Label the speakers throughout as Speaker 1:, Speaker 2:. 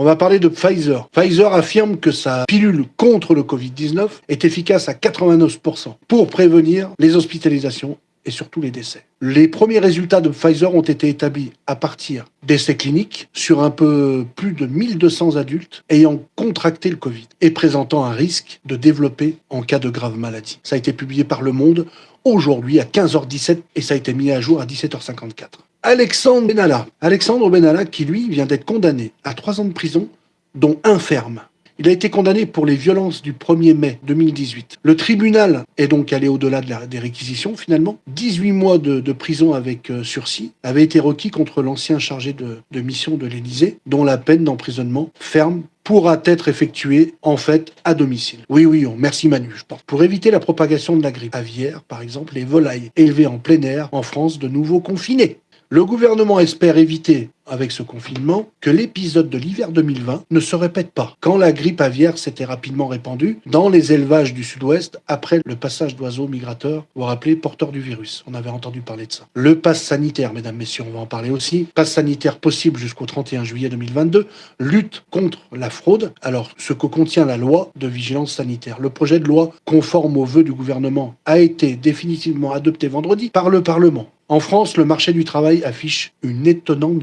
Speaker 1: On va parler de Pfizer. Pfizer affirme que sa pilule contre le Covid-19 est efficace à 89% pour prévenir les hospitalisations et surtout les décès. Les premiers résultats de Pfizer ont été établis à partir d'essais cliniques sur un peu plus de 1200 adultes ayant contracté le Covid et présentant un risque de développer en cas de grave maladie. Ça a été publié par Le Monde aujourd'hui à 15h17 et ça a été mis à jour à 17h54. Alexandre Benalla. Alexandre Benalla qui lui vient d'être condamné à trois ans de prison dont un ferme il a été condamné pour les violences du 1er mai 2018. Le tribunal est donc allé au-delà de des réquisitions finalement. 18 mois de, prison avec euh, sursis avaient été requis contre l'ancien chargé de, mission de l'Élysée, dont la peine d'emprisonnement ferme pourra être effectuée en fait à domicile. Oui, oui, merci Manu, je pense. Pour éviter la propagation de la grippe aviaire, par exemple, les volailles élevées en plein air en France de nouveau confinées. Le gouvernement espère éviter, avec ce confinement, que l'épisode de l'hiver 2020 ne se répète pas, quand la grippe aviaire s'était rapidement répandue dans les élevages du sud-ouest après le passage d'oiseaux migrateurs, ou rappelés porteurs du virus. On avait entendu parler de ça. Le pass sanitaire, mesdames, messieurs, on va en parler aussi. Pass sanitaire possible jusqu'au 31 juillet 2022. Lutte contre la fraude. Alors, ce que contient la loi de vigilance sanitaire. Le projet de loi conforme aux vœux du gouvernement a été définitivement adopté vendredi par le Parlement. En France, le marché du travail affiche une étonnante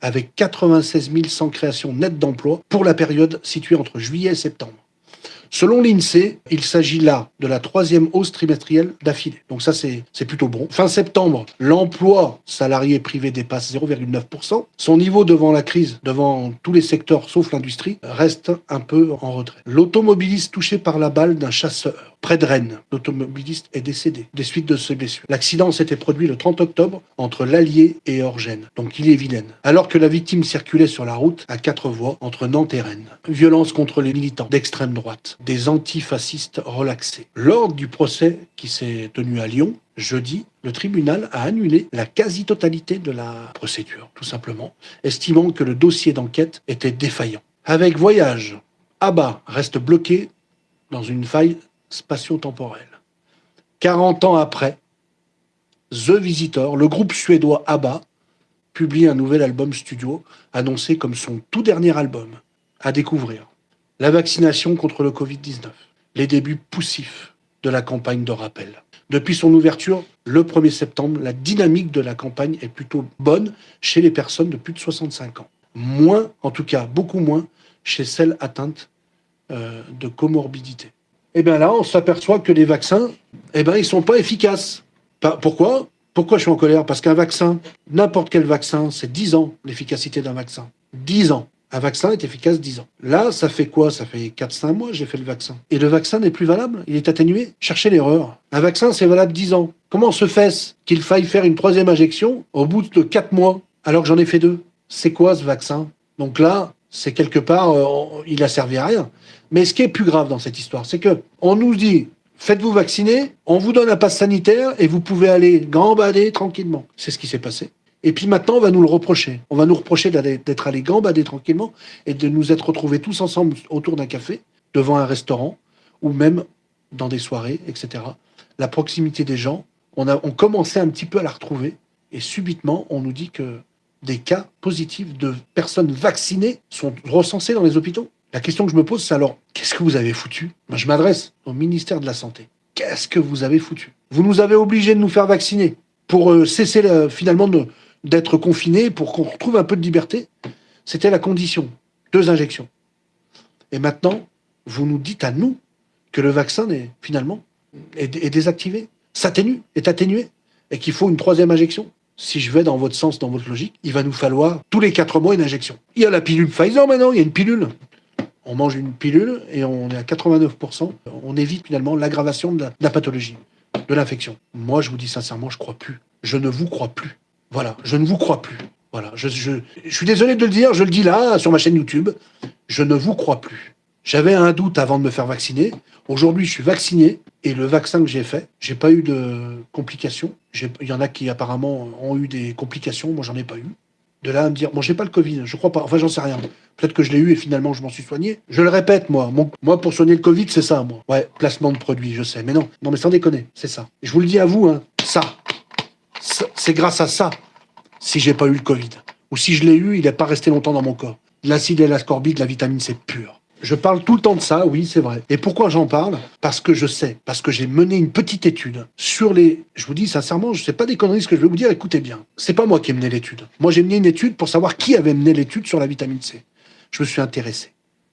Speaker 1: avec 96 100 créations nettes d'emplois pour la période située entre juillet et septembre. Selon l'INSEE, il s'agit là de la troisième hausse trimestrielle d'affilée. Donc ça, c'est plutôt bon. Fin septembre, l'emploi salarié privé dépasse 0,9%. Son niveau devant la crise, devant tous les secteurs sauf l'industrie, reste un peu en retrait. L'automobiliste touché par la balle d'un chasseur près de Rennes. L'automobiliste est décédé des suites de ses blessures. L'accident s'était produit le 30 octobre entre l'Allier et Orgène, donc il est vilaine, alors que la victime circulait sur la route à quatre voies entre Nantes et Rennes. Violence contre les militants d'extrême droite, des antifascistes relaxés. Lors du procès qui s'est tenu à Lyon, jeudi, le tribunal a annulé la quasi-totalité de la procédure, tout simplement, estimant que le dossier d'enquête était défaillant. Avec Voyage, Abba reste bloqué dans une faille spatio-temporel. 40 ans après, The Visitor, le groupe suédois ABBA, publie un nouvel album studio, annoncé comme son tout dernier album, à découvrir. La vaccination contre le Covid-19, les débuts poussifs de la campagne de rappel. Depuis son ouverture, le 1er septembre, la dynamique de la campagne est plutôt bonne chez les personnes de plus de 65 ans. Moins, en tout cas beaucoup moins, chez celles atteintes euh, de comorbidité et eh bien là, on s'aperçoit que les vaccins, eh ben, ils sont pas efficaces. Pourquoi? Pourquoi je suis en colère? Parce qu'un vaccin, n'importe quel vaccin, c'est 10 ans l'efficacité d'un vaccin. 10 ans. Un vaccin est efficace 10 ans. Là, ça fait quoi? Ça fait 4-5 mois j'ai fait le vaccin. Et le vaccin n'est plus valable? Il est atténué? Cherchez l'erreur. Un vaccin, c'est valable 10 ans. Comment se fait-ce qu'il faille faire une troisième injection au bout de 4 mois alors que j'en ai fait deux? C'est quoi ce vaccin? Donc là, c'est quelque part, euh, il a servi à rien. Mais ce qui est plus grave dans cette histoire, c'est que on nous dit faites-vous vacciner, on vous donne un passe sanitaire et vous pouvez aller gambader tranquillement. C'est ce qui s'est passé. Et puis maintenant, on va nous le reprocher. On va nous reprocher d'être allé gambader tranquillement et de nous être retrouvés tous ensemble autour d'un café, devant un restaurant, ou même dans des soirées, etc. La proximité des gens, on, a, on commençait un petit peu à la retrouver. Et subitement, on nous dit que des cas positifs de personnes vaccinées sont recensés dans les hôpitaux. La question que je me pose, c'est alors, qu'est-ce que vous avez foutu? Moi, Je m'adresse au ministère de la Santé. Qu'est-ce que vous avez foutu? Vous nous avez obligés de nous faire vacciner pour euh, cesser finalement d'être confinés, pour qu'on retrouve un peu de liberté. C'était la condition. Deux injections. Et maintenant, vous nous dites à nous que le vaccin est finalement est, désactivé, s'atténue, est atténué, et qu'il faut une troisième injection si je vais dans votre sens, dans votre logique, il va nous falloir tous les quatre mois une injection. Il y a la pilule Pfizer maintenant, il y a une pilule. On mange une pilule et on est à 89%. On évite finalement l'aggravation de, la pathologie, de l'infection. Moi, je vous dis sincèrement, je crois plus. Je ne vous crois plus. Voilà, je ne vous crois plus. Voilà, je, je, suis désolé de le dire, je le dis là, sur ma chaîne YouTube. Je ne vous crois plus. J'avais un doute avant de me faire vacciner. Aujourd'hui, je suis vacciné et le vaccin que j'ai fait, j'ai pas eu de complications. Il y en a qui apparemment ont eu des complications, moi j'en ai pas eu. De là à me dire, bon, j'ai pas le Covid, je crois pas, enfin j'en sais rien. Peut-être que je l'ai eu et finalement je m'en suis soigné. Je le répète, moi, moi pour soigner le Covid, c'est ça, moi. Ouais, placement de produits, je sais, mais non, non mais sans déconner, c'est ça. Je vous le dis à vous, hein, ça, c'est grâce à ça si j'ai pas eu le Covid. Ou si je l'ai eu, il n'est pas resté longtemps dans mon corps. l'acide L-ascorbique, la vitamine C pure. Je parle tout le temps de ça, oui, c'est vrai. Et pourquoi j'en parle? Parce que je sais, parce que j'ai mené une petite étude sur les. Je vous dis sincèrement, je sais pas des conneries ce que je vais vous dire. Écoutez bien, c'est pas moi qui ai mené l'étude. Moi, j'ai mené une étude pour savoir qui avait mené l'étude sur la vitamine C. Je me suis intéressé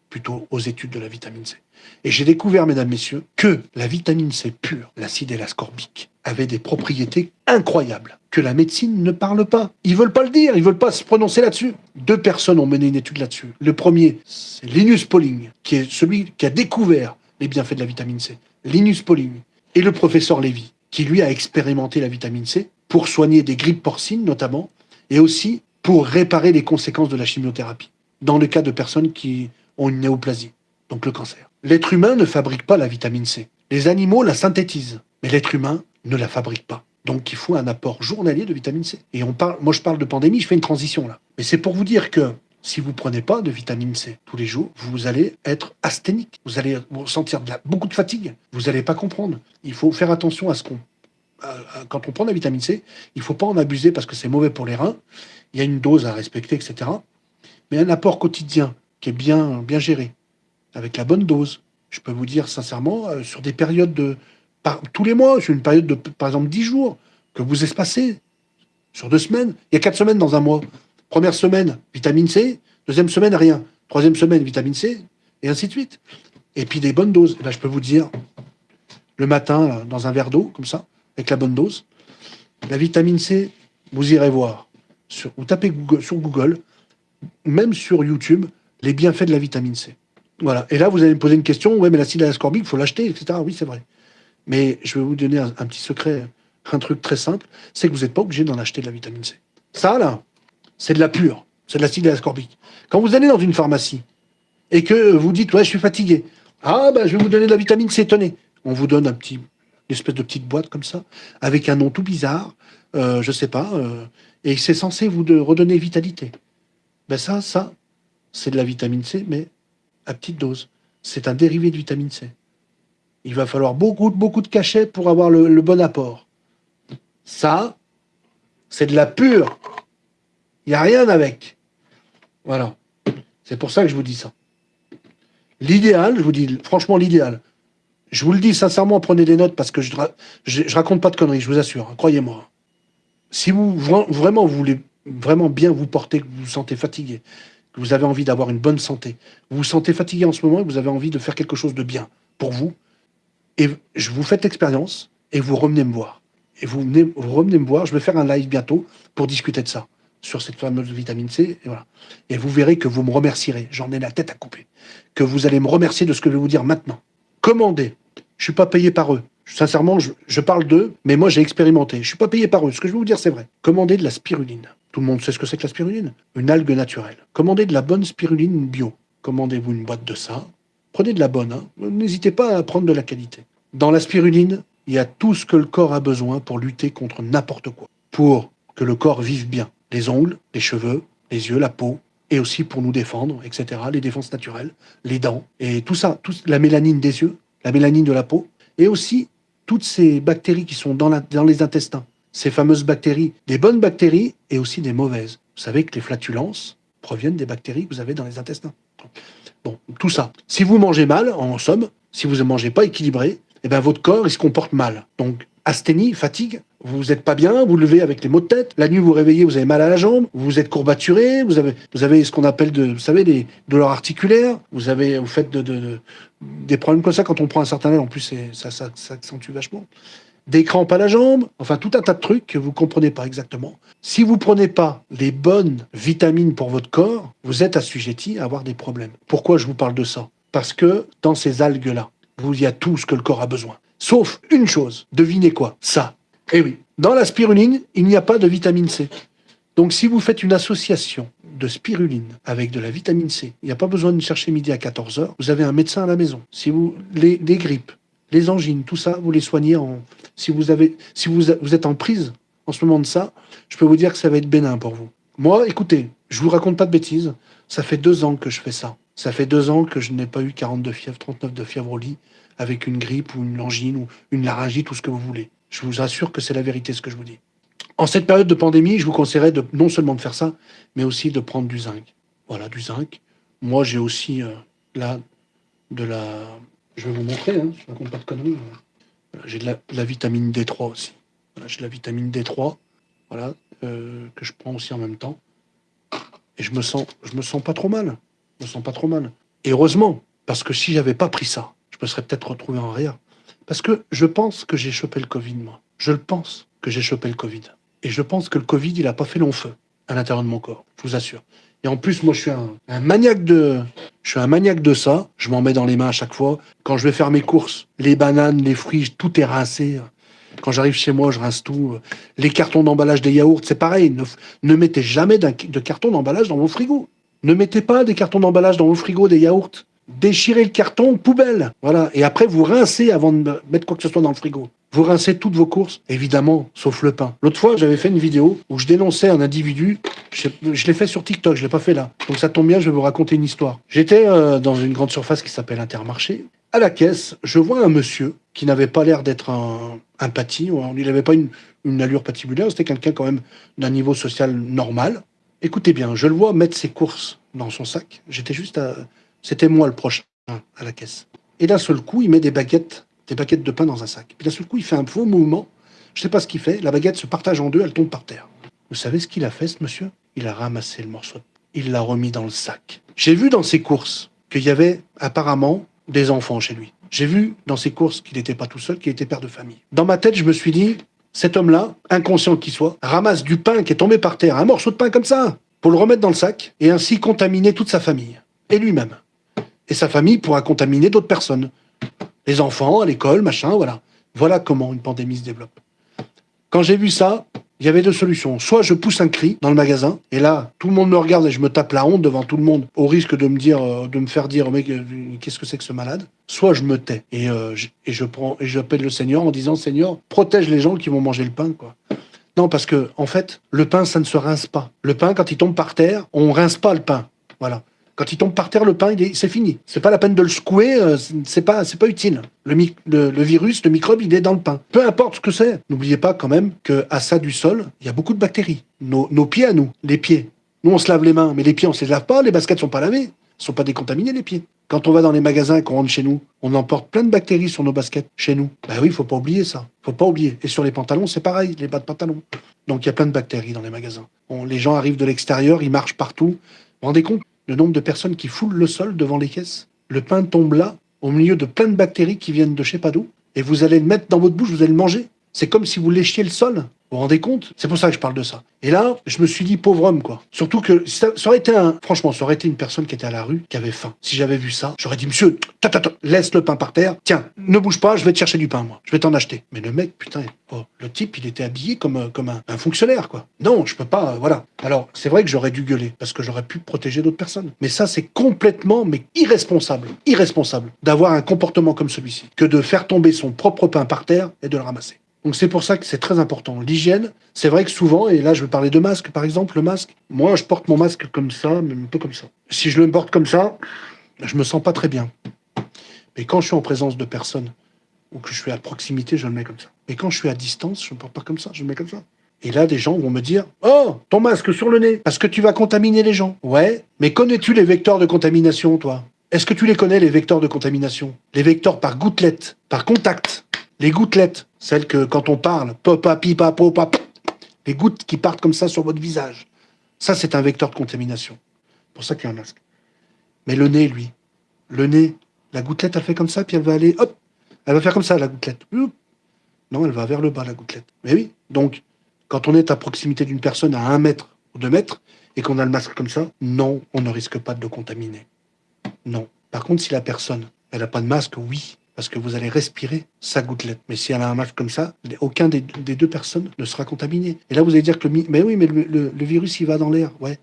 Speaker 1: plutôt aux études de la vitamine C. Et j'ai découvert, mesdames, messieurs, que la vitamine C pure, l'acide L-ascorbique, avait des propriétés incroyables que la médecine ne parle pas. Ils veulent pas le dire, ils veulent pas se prononcer là-dessus. Deux personnes ont mené une étude là-dessus. Le premier, c'est Linus Pauling, qui est celui qui a découvert les bienfaits de la vitamine C. Linus Pauling. Et le professeur Lévy, qui lui a expérimenté la vitamine C pour soigner des grippes porcines notamment, et aussi pour réparer les conséquences de la chimiothérapie, dans le cas de personnes qui ont une néoplasie, donc le cancer. L'être humain ne fabrique pas la vitamine C. Les animaux la synthétisent, mais l'être humain ne la fabrique pas. Donc il faut un apport journalier de vitamine C. Et on parle, moi je parle de pandémie, je fais une transition là. Mais c'est pour vous dire que si vous prenez pas de vitamine C tous les jours, vous allez être asthénique. Vous allez ressentir beaucoup de fatigue. Vous n'allez pas comprendre. Il faut faire attention à ce qu'on... Quand on prend de la vitamine C, il ne faut pas en abuser parce que c'est mauvais pour les reins. Il y a une dose à respecter, etc. Mais un apport quotidien qui est bien, bien géré, avec la bonne dose, je peux vous dire sincèrement, euh, sur des périodes de, tous les mois, sur une période de, par exemple, 10 jours, que vous espacez sur deux semaines. Il y a quatre semaines dans un mois. Première semaine, vitamine C. Deuxième semaine, rien. Troisième semaine, vitamine C. Et ainsi de suite. Et puis des bonnes doses. là, je peux vous dire, le matin, dans un verre d'eau, comme ça, avec la bonne dose, la vitamine C, vous irez voir. Vous tapez sur Google, même sur YouTube, les bienfaits de la vitamine C. Voilà. Et là, vous allez me poser une question. Ouais, mais l'acide ascorbique, il faut l'acheter, etc. Oui, c'est vrai. Mais je vais vous donner un, petit secret, un truc très simple, c'est que vous n'êtes pas obligé d'en acheter de la vitamine C. Ça, là, c'est de la pure, c'est de l'acide ascorbique. Quand vous allez dans une pharmacie et que vous dites, ouais, je suis fatigué, ah, ben, je vais vous donner de la vitamine C, tenez. On vous donne un petit, une espèce de petite boîte comme ça, avec un nom tout bizarre, euh, je sais pas, euh, et c'est censé vous redonner vitalité. Ben ça, ça, c'est de la vitamine C, mais petite dose. C'est un dérivé de vitamine C. Il va falloir beaucoup, beaucoup de cachets pour avoir le, bon apport. Ça, c'est de la pure. Il n'y a rien avec. Voilà. C'est pour ça que je vous dis ça. L'idéal, je vous dis franchement l'idéal. Je vous le dis sincèrement, prenez des notes parce que je, je, raconte pas de conneries, je vous assure, hein, croyez-moi. Si vous vraiment voulez vraiment bien vous porter, que vous vous sentez fatigué, vous avez envie d'avoir une bonne santé, vous vous sentez fatigué en ce moment et vous avez envie de faire quelque chose de bien pour vous, et je vous faites l'expérience et vous revenez me voir. Et vous, venez, vous revenez me voir, je vais faire un live bientôt pour discuter de ça, sur cette fameuse vitamine C. Et, voilà. et vous verrez que vous me remercierez. J'en ai la tête à couper. Que vous allez me remercier de ce que je vais vous dire maintenant. Commandez. Je ne suis pas payé par eux. Sincèrement, je, parle d'eux, mais moi j'ai expérimenté. Je ne suis pas payé par eux. Ce que je vais vous dire, c'est vrai. Commandez de la spiruline. Tout le monde sait ce que c'est que la spiruline? Une algue naturelle. Commandez de la bonne spiruline bio. Commandez-vous une boîte de ça. Prenez de la bonne. Hein. N'hésitez pas à prendre de la qualité. Dans la spiruline, il y a tout ce que le corps a besoin pour lutter contre n'importe quoi. Pour que le corps vive bien. Les ongles, les cheveux, les yeux, la peau, et aussi pour nous défendre, etc. Les défenses naturelles, les dents, et tout ça, la mélanine des yeux, la mélanine de la peau, et aussi toutes ces bactéries qui sont dans, les intestins. Ces fameuses bactéries, des bonnes bactéries et aussi des mauvaises. Vous savez que les flatulences proviennent des bactéries que vous avez dans les intestins. Bon, tout ça. Si vous mangez mal, en somme, si vous ne mangez pas équilibré, eh ben, votre corps, se comporte mal. Donc, asthénie, fatigue, vous n'êtes pas bien, vous levez avec les maux de tête, la nuit vous réveillez, vous avez mal à la jambe, vous êtes courbaturé, vous avez, vous avez ce qu'on appelle de, vous savez, des douleurs articulaires, vous avez, vous faites de, des problèmes comme ça quand on prend un certain âge, en plus ça, ça, ça accentue vachement. Des crampes à la jambe, enfin tout un tas de trucs que vous comprenez pas exactement. Si vous prenez pas les bonnes vitamines pour votre corps, vous êtes assujetti à avoir des problèmes. Pourquoi je vous parle de ça? Parce que dans ces algues-là, il y a tout ce que le corps a besoin. Sauf une chose. Devinez quoi? Ça. Eh oui. Dans la spiruline, il n'y a pas de vitamine C. Donc si vous faites une association de spiruline avec de la vitamine C, il n'y a pas besoin de chercher midi à 14h, vous avez un médecin à la maison. Si vous les, grippes, les angines, tout ça, vous les soignez en si vous avez si vous, êtes en prise en ce moment de ça, je peux vous dire que ça va être bénin pour vous. Moi, écoutez, je vous raconte pas de bêtises, ça fait deux ans que je fais ça. Ça fait deux ans que je n'ai pas eu 42 fièvres, 39 de fièvre au lit, avec une grippe ou une angine ou une laryngite, tout ce que vous voulez. Je vous assure que c'est la vérité ce que je vous dis. En cette période de pandémie, je vous conseillerais de, non seulement de faire ça, mais aussi de prendre du zinc. Voilà, du zinc. Moi, j'ai aussi, euh, là, de la... Je vais vous montrer, hein, je ne raconte pas de conneries. J'ai de, vitamine D3 aussi. j'ai de la vitamine D3, voilà, euh, que je prends aussi en même temps. Et je me sens, je me sens pas trop mal. Je me sens pas trop mal. Et heureusement, parce que si j'avais pas pris ça, je me serais peut-être retrouvé en rien. Parce que je pense que j'ai chopé le Covid, moi. Je le pense que j'ai chopé le Covid. Et je pense que le Covid, il n'a pas fait long feu à l'intérieur de mon corps, je vous assure. Et en plus, moi, je suis un, maniaque de, je suis un maniaque de ça. Je m'en mets dans les mains à chaque fois. Quand je vais faire mes courses, les bananes, les fruits, tout est rincé. Quand j'arrive chez moi, je rince tout. Les cartons d'emballage des yaourts, c'est pareil. Ne, mettez jamais de carton d'emballage dans vos frigos. Ne mettez pas des cartons d'emballage dans vos frigos des yaourts. Déchirez le carton, poubelle. Voilà. Et après, vous rincez avant de mettre quoi que ce soit dans le frigo. Vous rincez toutes vos courses, évidemment, sauf le pain. L'autre fois, j'avais fait une vidéo où je dénonçais un individu. Je, l'ai fait sur TikTok, je l'ai pas fait là. Donc ça tombe bien, je vais vous raconter une histoire. J'étais euh, dans une grande surface qui s'appelle Intermarché. À la caisse, je vois un monsieur qui n'avait pas l'air d'être un, un Il n'avait pas une, une allure patibulaire. C'était quelqu'un quand même d'un niveau social normal. Écoutez bien, je le vois mettre ses courses dans son sac. J'étais juste à... C'était moi le prochain à la caisse. Et d'un seul coup, il met des baguettes des baguettes de pain dans un sac. Puis d'un seul coup, il fait un faux mouvement. Je ne sais pas ce qu'il fait. La baguette se partage en deux, elle tombe par terre. Vous savez ce qu'il a fait, ce monsieur? Il a ramassé le morceau. Il l'a remis dans le sac. J'ai vu dans ses courses qu'il y avait apparemment des enfants chez lui. J'ai vu dans ses courses qu'il n'était pas tout seul, qu'il était père de famille. Dans ma tête, je me suis dit, cet homme-là, inconscient qu'il soit, ramasse du pain qui est tombé par terre, un morceau de pain comme ça, pour le remettre dans le sac, et ainsi contaminer toute sa famille, et lui-même. Et sa famille pourra contaminer d'autres personnes les enfants, à l'école, machin, voilà. Voilà comment une pandémie se développe. Quand j'ai vu ça, il y avait deux solutions. Soit je pousse un cri dans le magasin, et là, tout le monde me regarde et je me tape la honte devant tout le monde, au risque de me dire, euh, de me faire dire, mec, euh, qu'est-ce que c'est que ce malade Soit je me tais et, euh, je, et je prends et j'appelle le Seigneur en disant, Seigneur, protège les gens qui vont manger le pain, quoi. Non, parce que en fait, le pain, ça ne se rince pas. Le pain, quand il tombe par terre, on rince pas le pain. Voilà. Quand il tombe par terre, le pain, c'est fini. C'est pas la peine de le secouer, euh, c'est pas, pas utile. Le, virus, le microbe, il est dans le pain. Peu importe ce que c'est. N'oubliez pas quand même qu'à ça du sol, il y a beaucoup de bactéries. Nos, pieds à nous, les pieds. Nous, on se lave les mains, mais les pieds, on se les lave pas, les baskets sont pas lavées. Sont pas décontaminés, les pieds. Quand on va dans les magasins et qu'on rentre chez nous, on emporte plein de bactéries sur nos baskets, chez nous. Ben oui, faut pas oublier ça. faut pas oublier. Et sur les pantalons, c'est pareil, les bas de pantalon. Donc il y a plein de bactéries dans les magasins. les gens arrivent de l'extérieur, ils marchent partout. Vous vous rendez compte? Le nombre de personnes qui foulent le sol devant les caisses. Le pain tombe là, au milieu de plein de bactéries qui viennent de je sais pas d'où, et vous allez le mettre dans votre bouche, vous allez le manger. C'est comme si vous léchiez le sol. Vous vous rendez compte? C'est pour ça que je parle de ça. Et là, je me suis dit, pauvre homme, quoi. Surtout que ça, aurait été un... Franchement, ça aurait été une personne qui était à la rue, qui avait faim. Si j'avais vu ça, j'aurais dit, monsieur, ta, laisse le pain par terre. Tiens, ne bouge pas, je vais te chercher du pain, moi. Je vais t'en acheter. Mais le mec, putain, oh, le type, il était habillé comme, euh, comme un, fonctionnaire, quoi. Non, je peux pas, euh, voilà. Alors, c'est vrai que j'aurais dû gueuler, parce que j'aurais pu protéger d'autres personnes. Mais ça, c'est complètement, mais irresponsable, irresponsable, d'avoir un comportement comme celui-ci, que de faire tomber son propre pain par terre et de le ramasser. Donc c'est pour ça que c'est très important. L'hygiène, c'est vrai que souvent, et là je vais parler de masque par exemple, le masque, moi je porte mon masque comme ça, mais un peu comme ça. Si je le porte comme ça, je me sens pas très bien. Mais quand je suis en présence de personnes, ou que je suis à proximité, je le mets comme ça. Mais quand je suis à distance, je ne porte pas comme ça, je le mets comme ça. Et là, des gens vont me dire « Oh, ton masque sur le nez, parce que tu vas contaminer les gens. » Ouais, mais connais-tu les vecteurs de contamination, toi? Est-ce que tu les connais, les vecteurs de contamination? Les vecteurs par gouttelette, par contact. Les gouttelettes, celles que quand on parle, papa, pipa, popa, les gouttes qui partent comme ça sur votre visage. Ça, c'est un vecteur de contamination. pour ça qu'il y a un masque. Mais le nez, lui, le nez, la gouttelette, elle fait comme ça, puis elle va aller, hop, elle va faire comme ça, la gouttelette. Non, elle va vers le bas, la gouttelette. Mais oui, donc, quand on est à proximité d'une personne à un mètre ou deux mètres, et qu'on a le masque comme ça, non, on ne risque pas de le contaminer. Non. Par contre, si la personne, elle n'a pas de masque, oui, parce que vous allez respirer sa gouttelette. Mais si elle a un masque comme ça, aucun des, deux personnes ne sera contaminé. Et là, vous allez dire que le... Mais oui, mais le, virus, il va dans l'air. Ouais,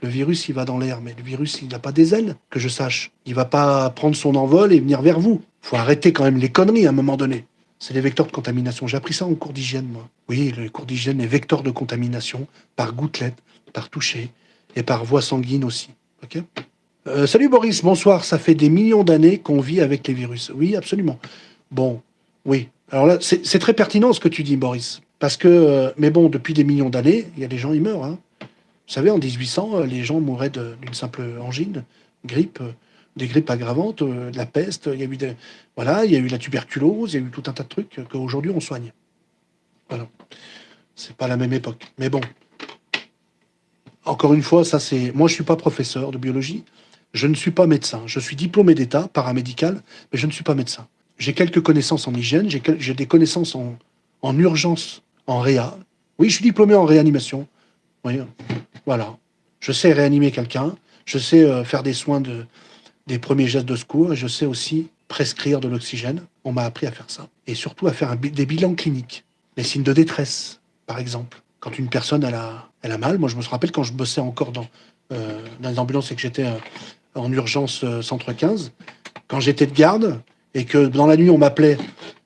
Speaker 1: le virus, il va dans l'air, mais le virus, il n'a pas des ailes, que je sache. Il va pas prendre son envol et venir vers vous. faut arrêter quand même les conneries à un moment donné. C'est les vecteurs de contamination. J'ai appris ça en cours d'hygiène, moi. Oui, le cours d'hygiène est vecteur de contamination par gouttelette, par toucher et par voie sanguine aussi. ok? Euh, salut Boris, bonsoir. Ça fait des millions d'années qu'on vit avec les virus. Oui, absolument. Bon, oui. Alors là, c'est très pertinent ce que tu dis, Boris. Parce que, euh, mais bon, depuis des millions d'années, il y a des gens, ils meurent. Hein. Vous savez, en 1800, les gens mouraient d'une simple angine, grippe, des grippes aggravantes, de la peste, il y a eu voilà, il y a eu la tuberculose, il y a eu tout un tas de trucs qu'aujourd'hui on soigne. Voilà. C'est pas la même époque. Mais bon. Encore une fois, ça c'est. Moi, je suis pas professeur de biologie. Je ne suis pas médecin. Je suis diplômé d'État, paramédical, mais je ne suis pas médecin. J'ai quelques connaissances en hygiène, j'ai des connaissances en, en urgence, en réa. Oui, je suis diplômé en réanimation. Oui, voilà. Je sais réanimer quelqu'un, je sais euh, faire des soins de, des premiers gestes de secours et je sais aussi prescrire de l'oxygène. On m'a appris à faire ça. Et surtout à faire des bilans cliniques. Les signes de détresse, par exemple. Quand une personne elle a, a mal, moi je me rappelle quand je bossais encore dans, euh, dans les ambulances et que j'étais euh, en urgence euh, centre 15, quand j'étais de garde et que dans la nuit on m'appelait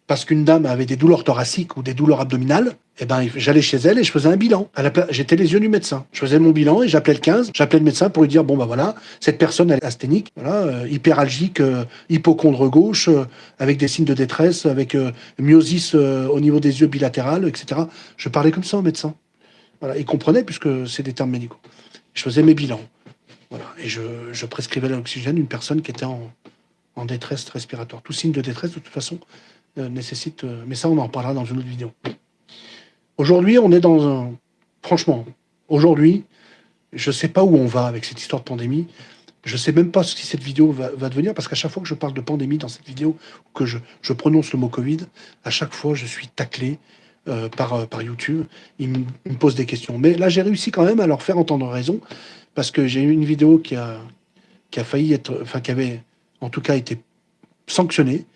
Speaker 1: parce qu'une dame avait des douleurs thoraciques ou des douleurs abdominales, eh ben, j'allais chez elle et je faisais un bilan. J'étais les yeux du médecin. Je faisais mon bilan et j'appelais le 15, j'appelais le médecin pour lui dire, bon, bah voilà, cette personne, elle est asthénique, euh, hyperalgique, euh, hypochondre gauche, avec des signes de détresse, avec myosis au niveau des yeux bilatéral, etc. Je parlais comme ça au médecin. Il comprenait puisque c'est des termes médicaux. Je faisais mes bilans. Voilà, et je, je prescrivais l'oxygène une personne qui était en, détresse respiratoire. Tout signe de détresse, de toute façon, nécessite... mais ça, on en parlera dans une autre vidéo. Aujourd'hui, on est dans un... Franchement, aujourd'hui, je ne sais pas où on va avec cette histoire de pandémie. Je ne sais même pas si cette vidéo va, devenir, parce qu'à chaque fois que je parle de pandémie dans cette vidéo, que je, prononce le mot Covid, à chaque fois, je suis taclé euh, par, euh, par YouTube. Ils me, posent des questions. Mais là, j'ai réussi quand même à leur faire entendre raison, parce que j'ai eu une vidéo qui a, qui a failli être... Enfin, qui avait, en tout cas, été sanctionnée.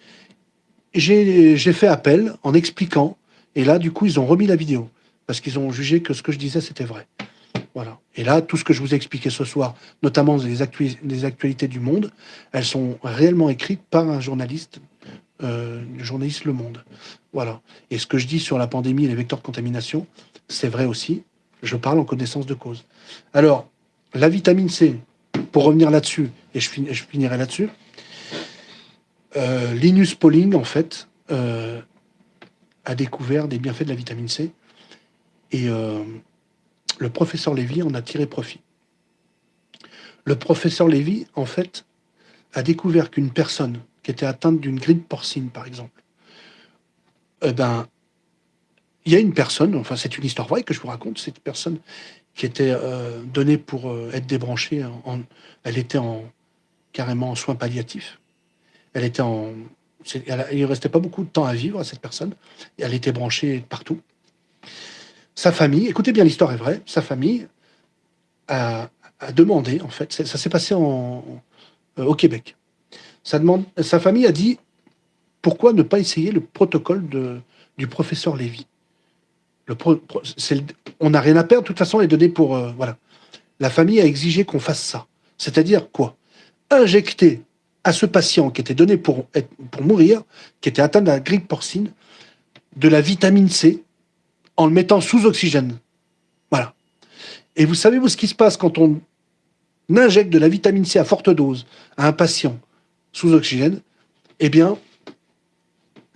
Speaker 1: J'ai fait appel en expliquant et là, du coup, ils ont remis la vidéo parce qu'ils ont jugé que ce que je disais, c'était vrai. Voilà. Et là, tout ce que je vous ai expliqué ce soir, notamment les, actualités du monde, elles sont réellement écrites par un journaliste, euh, le journaliste Le Monde. Voilà. Et ce que je dis sur la pandémie et les vecteurs de contamination, c'est vrai aussi. Je parle en connaissance de cause. Alors, la vitamine C, pour revenir là-dessus, et je, finirai là-dessus, euh, Linus Pauling, en fait, euh, a découvert des bienfaits de la vitamine C. Et euh, le professeur Lévy en a tiré profit. Le professeur Lévy, en fait, a découvert qu'une personne qui était atteinte d'une grippe porcine, par exemple, eh ben, il y a une personne, enfin c'est une histoire vraie que je vous raconte, cette personne qui était euh, donnée pour euh, être débranchée, elle était en, carrément en soins palliatifs, elle était en, il ne restait pas beaucoup de temps à vivre à cette personne. Elle était branchée partout. Sa famille, écoutez bien, l'histoire est vraie, sa famille a, demandé, en fait, ça s'est passé euh, au Québec. Sa famille a dit, pourquoi ne pas essayer le protocole du professeur Lévy? On n'a rien à perdre, de toute façon, les données pour... Euh, voilà. La famille a exigé qu'on fasse ça. C'est-à-dire quoi? Injecter à ce patient qui était donné pour, mourir, qui était atteint de grippe porcine, de la vitamine C en le mettant sous oxygène. Voilà. Et vous savez, vous, ce qui se passe quand on injecte de la vitamine C à forte dose à un patient sous oxygène? Eh bien,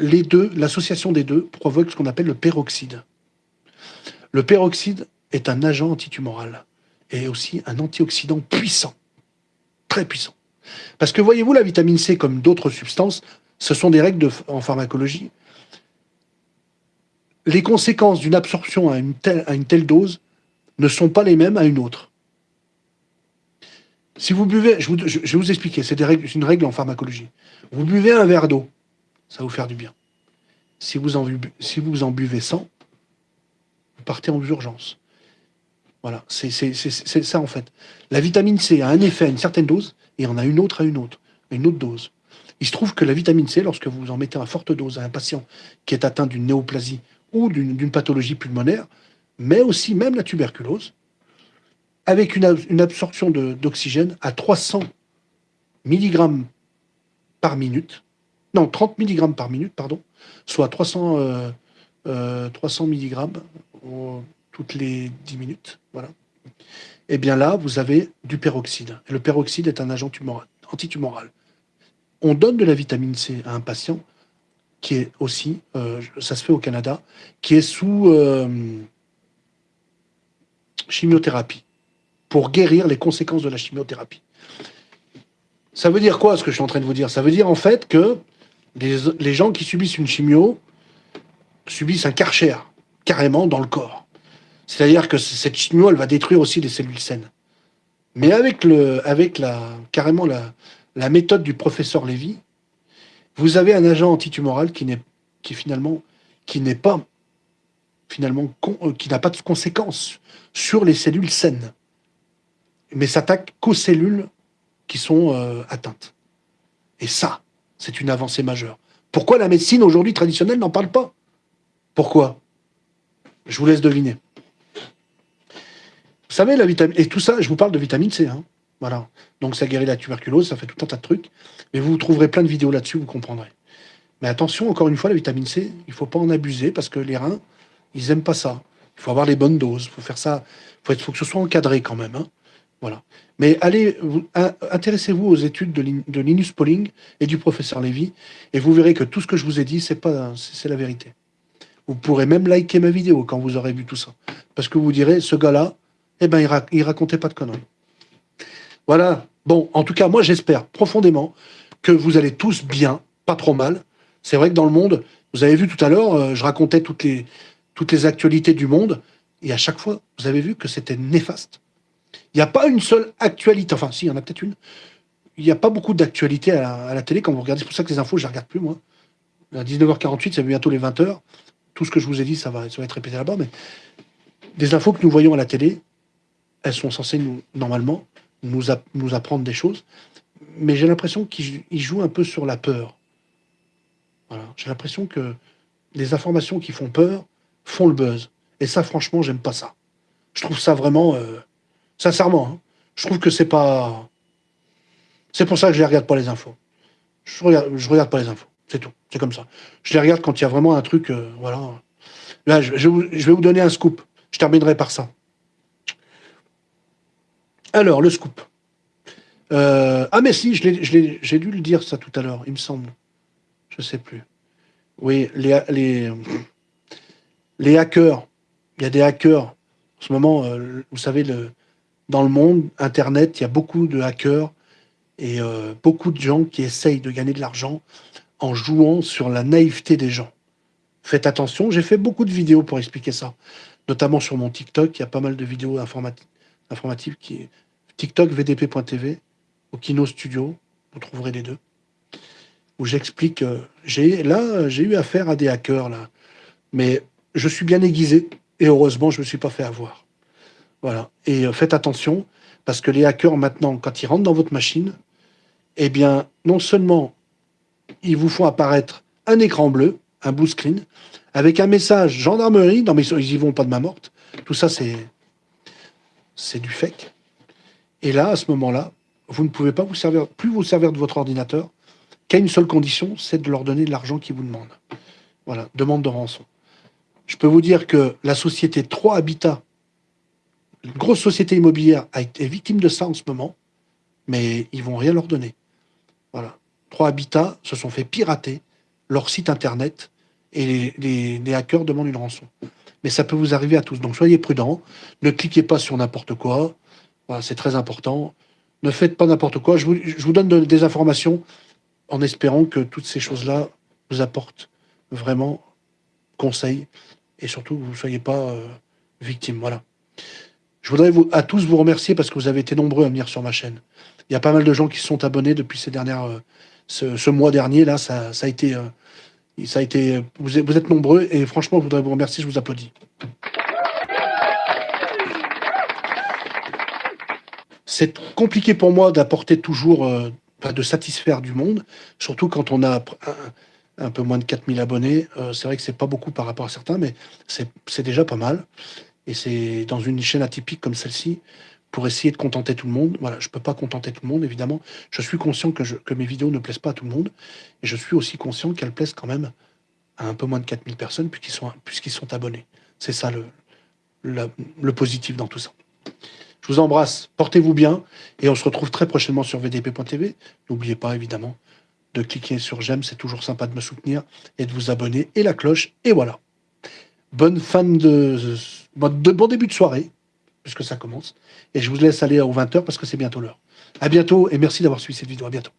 Speaker 1: les deux, l'association des deux provoque ce qu'on appelle le peroxyde. Le peroxyde est un agent antitumoral et aussi un antioxydant puissant, très puissant. Parce que voyez-vous, la vitamine C, comme d'autres substances, ce sont des règles en pharmacologie. Les conséquences d'une absorption à une, telle, dose ne sont pas les mêmes à une autre. Si vous buvez, je, vais vous expliquer, c'est une règle en pharmacologie. Vous buvez un verre d'eau, ça va vous faire du bien. Si vous en, si vous en buvez 100, vous partez en urgence. Voilà, c'est ça en fait. La vitamine C a un effet à une certaine dose et on a une autre à une autre, une autre dose. Il se trouve que la vitamine C, lorsque vous en mettez à forte dose à un patient qui est atteint d'une néoplasie ou d'une pathologie pulmonaire, mais aussi même la tuberculose, avec une, absorption d'oxygène à 300 mg par minute, non, 30 mg par minute, pardon, soit 300, 300 mg toutes les 10 minutes, voilà eh bien là, vous avez du peroxyde. Et le peroxyde est un agent antitumoral. On donne de la vitamine C à un patient qui est aussi, euh, ça se fait au Canada, qui est sous euh, chimiothérapie. pour guérir les conséquences de la chimiothérapie. Ça veut dire quoi, ce que je suis en train de vous dire? Ça veut dire, en fait, que les, gens qui subissent une chimio subissent un karcher, carrément, dans le corps. C'est-à-dire que cette chimio, elle va détruire aussi les cellules saines. Mais avec, le, la, carrément la, méthode du professeur Lévy, vous avez un agent antitumoral qui n'est pas finalement euh, qui n'a pas de conséquences sur les cellules saines, mais s'attaque qu'aux cellules qui sont euh, atteintes. Et ça, c'est une avancée majeure. Pourquoi la médecine aujourd'hui traditionnelle n'en parle pas? Pourquoi? Je vous laisse deviner. Vous savez, la vitamine... Et tout ça, je vous parle de vitamine C. Hein. Voilà. Donc ça guérit la tuberculose, ça fait tout un tas de trucs. Mais vous trouverez plein de vidéos là-dessus, vous comprendrez. Mais attention, encore une fois, la vitamine C, il ne faut pas en abuser parce que les reins, ils n'aiment pas ça. Il faut avoir les bonnes doses, il faut faire ça, il faut, que ce soit encadré quand même. Hein. Voilà. Mais allez, intéressez-vous aux études de, Linus Pauling et du professeur Lévy, et vous verrez que tout ce que je vous ai dit, c'est la vérité. Vous pourrez même liker ma vidéo quand vous aurez vu tout ça, parce que vous direz, ce gars-là, eh ben, il, ne racontait pas de conneries. Voilà. Bon, en tout cas, moi, j'espère profondément que vous allez tous bien, pas trop mal. C'est vrai que dans le monde, vous avez vu tout à l'heure, euh, je racontais toutes les actualités du monde, et à chaque fois, vous avez vu que c'était néfaste. Il n'y a pas une seule actualité, enfin si, il y en a peut-être une. Il n'y a pas beaucoup d'actualité à, la télé quand vous regardez. C'est pour ça que les infos, je ne les regarde plus, moi. À 19h48, c'est bientôt les 20h. Tout ce que je vous ai dit, ça va, ça va être répété là-bas, mais des infos que nous voyons à la télé, elles sont censées, nous, normalement, nous, apprendre des choses. Mais j'ai l'impression qu'ils jouent un peu sur la peur. J'ai l'impression que les informations qui font peur font le buzz. Et ça, franchement, j'aime pas ça. Je trouve ça vraiment... Euh, sincèrement, hein, je trouve que c'est pas... C'est pour ça que je les regarde pas les infos. Je regarde, regarde pas les infos. C'est tout. C'est comme ça. Je les regarde quand il y a vraiment un truc... Euh, voilà. Là, je, vais vous donner un scoop. Je terminerai par ça. Alors, le scoop. Euh, ah mais si, j'ai dû le dire ça tout à l'heure, il me semble. Je sais plus. Oui, les hackers. Il y a des hackers. En ce moment, euh, vous savez, le, dans le monde, Internet, il y a beaucoup de hackers et euh, beaucoup de gens qui essayent de gagner de l'argent en jouant sur la naïveté des gens. Faites attention, j'ai fait beaucoup de vidéos pour expliquer ça. Notamment sur mon TikTok, il y a pas mal de vidéos informatives qui TikTok vdp.tv au Kino Studio, vous trouverez les deux où j'explique, euh, j'ai là, j'ai eu affaire à des hackers, là. Mais je suis bien aiguisé, et heureusement, je ne me suis pas fait avoir. Voilà. Et euh, faites attention, parce que les hackers, maintenant, quand ils rentrent dans votre machine, eh bien, non seulement ils vous font apparaître un écran bleu, un blue screen, avec un message gendarmerie, non mais ils y vont pas de ma morte, tout ça c'est c'est du fake. Et là, à ce moment-là, vous ne pouvez pas vous servir, plus vous servir de votre ordinateur, qu'à une seule condition, c'est de leur donner de l'argent qu'ils vous demandent. Voilà, demande de rançon. Je peux vous dire que la société 3 Habitat, une grosse société immobilière, a été victime de ça en ce moment, mais ils vont rien leur donner. Voilà. 3 Habitat se sont fait pirater leur site internet et les, hackers demandent une rançon. Mais ça peut vous arriver à tous. Donc soyez prudents. Ne cliquez pas sur n'importe quoi. Voilà, c'est très important. Ne faites pas n'importe quoi. Je vous, donne des informations en espérant que toutes ces choses-là vous apportent vraiment conseil et surtout que vous ne soyez pas euh, victime. Voilà. Je voudrais à tous vous remercier parce que vous avez été nombreux à venir sur ma chaîne. Il y a pas mal de gens qui se sont abonnés depuis euh, ce, mois dernier. Là, ça, a été, euh, ça a été, vous êtes, vous êtes nombreux et franchement, je voudrais vous remercier. Je vous applaudis. C'est compliqué pour moi d'apporter toujours de satisfaire du monde, surtout quand on a un, peu moins de 4000 abonnés. Euh, c'est vrai que c'est pas beaucoup par rapport à certains, mais c'est déjà pas mal. Et c'est dans une chaîne atypique comme celle-ci, pour essayer de contenter tout le monde. Voilà, je peux pas contenter tout le monde, évidemment. Je suis conscient que, mes vidéos ne plaisent pas à tout le monde. Et je suis aussi conscient qu'elles plaisent quand même à un peu moins de 4000 personnes puisqu'ils sont, puisqu'ils sont abonnés. C'est ça le, le positif dans tout ça. Je vous embrasse, portez-vous bien, et on se retrouve très prochainement sur vdp.tv. N'oubliez pas, évidemment, de cliquer sur j'aime, c'est toujours sympa de me soutenir, et de vous abonner, et la cloche, et voilà. Bonne fin de, bon début de soirée, puisque ça commence. Et je vous laisse aller aux 20h parce que c'est bientôt l'heure. À bientôt et merci d'avoir suivi cette vidéo. À bientôt.